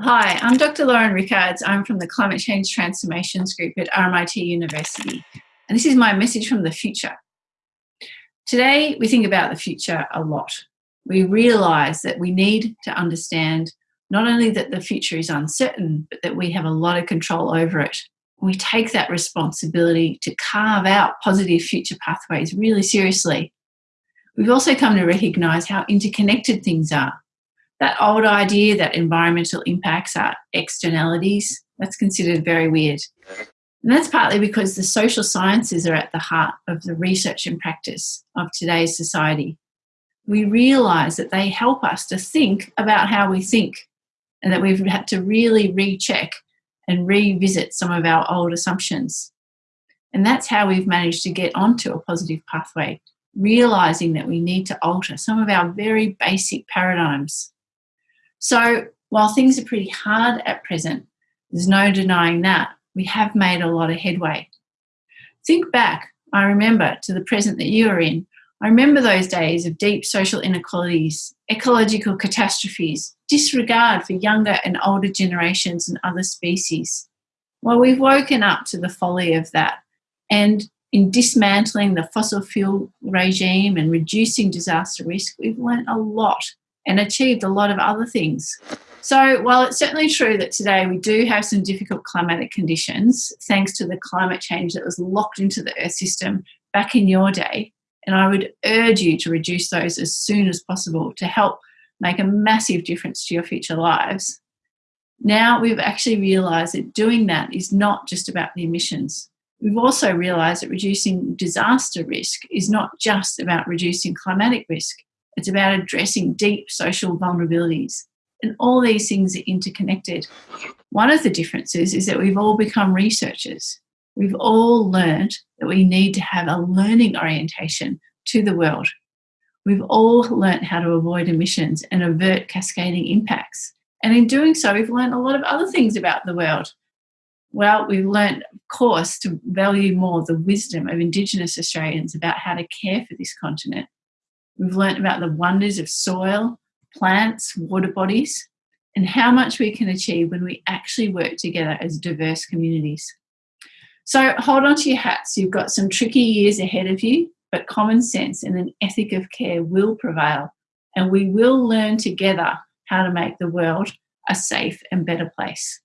Hi, I'm Dr. Lauren Rickards. I'm from the Climate Change Transformations Group at RMIT University, and this is my message from the future. Today, we think about the future a lot. We realise that we need to understand not only that the future is uncertain, but that we have a lot of control over it. We take that responsibility to carve out positive future pathways really seriously. We've also come to recognise how interconnected things are that old idea that environmental impacts are externalities, that's considered very weird. And that's partly because the social sciences are at the heart of the research and practice of today's society. We realise that they help us to think about how we think and that we've had to really recheck and revisit some of our old assumptions. And that's how we've managed to get onto a positive pathway, realising that we need to alter some of our very basic paradigms. So while things are pretty hard at present, there's no denying that, we have made a lot of headway. Think back, I remember, to the present that you are in. I remember those days of deep social inequalities, ecological catastrophes, disregard for younger and older generations and other species. Well, we've woken up to the folly of that. And in dismantling the fossil fuel regime and reducing disaster risk, we've learned a lot and achieved a lot of other things. So, while it's certainly true that today we do have some difficult climatic conditions, thanks to the climate change that was locked into the Earth system back in your day, and I would urge you to reduce those as soon as possible to help make a massive difference to your future lives. Now we've actually realised that doing that is not just about the emissions. We've also realised that reducing disaster risk is not just about reducing climatic risk. It's about addressing deep social vulnerabilities. And all these things are interconnected. One of the differences is that we've all become researchers. We've all learned that we need to have a learning orientation to the world. We've all learnt how to avoid emissions and avert cascading impacts. And in doing so, we've learned a lot of other things about the world. Well, we've learned, of course, to value more the wisdom of Indigenous Australians about how to care for this continent. We've learnt about the wonders of soil, plants, water bodies, and how much we can achieve when we actually work together as diverse communities. So hold on to your hats. You've got some tricky years ahead of you, but common sense and an ethic of care will prevail, and we will learn together how to make the world a safe and better place.